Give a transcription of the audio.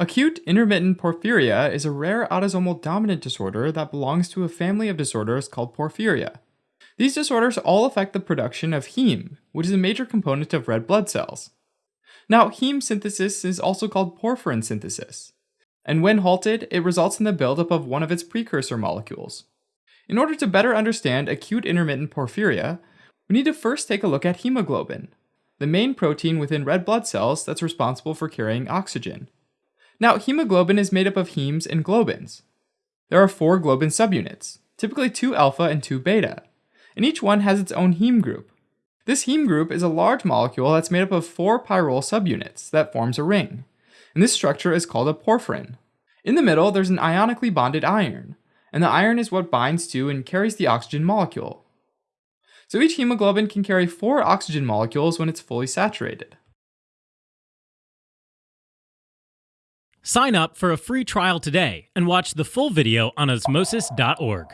Acute intermittent porphyria is a rare autosomal dominant disorder that belongs to a family of disorders called porphyria. These disorders all affect the production of heme, which is a major component of red blood cells. Now, heme synthesis is also called porphyrin synthesis, and when halted, it results in the buildup of one of its precursor molecules. In order to better understand acute intermittent porphyria, we need to first take a look at hemoglobin, the main protein within red blood cells that's responsible for carrying oxygen. Now, hemoglobin is made up of hemes and globins. There are four globin subunits, typically two alpha and two beta, and each one has its own heme group. This heme group is a large molecule that's made up of four pyrrole subunits that forms a ring, and this structure is called a porphyrin. In the middle, there's an ionically bonded iron, and the iron is what binds to and carries the oxygen molecule. So each hemoglobin can carry four oxygen molecules when it's fully saturated. Sign up for a free trial today and watch the full video on osmosis.org.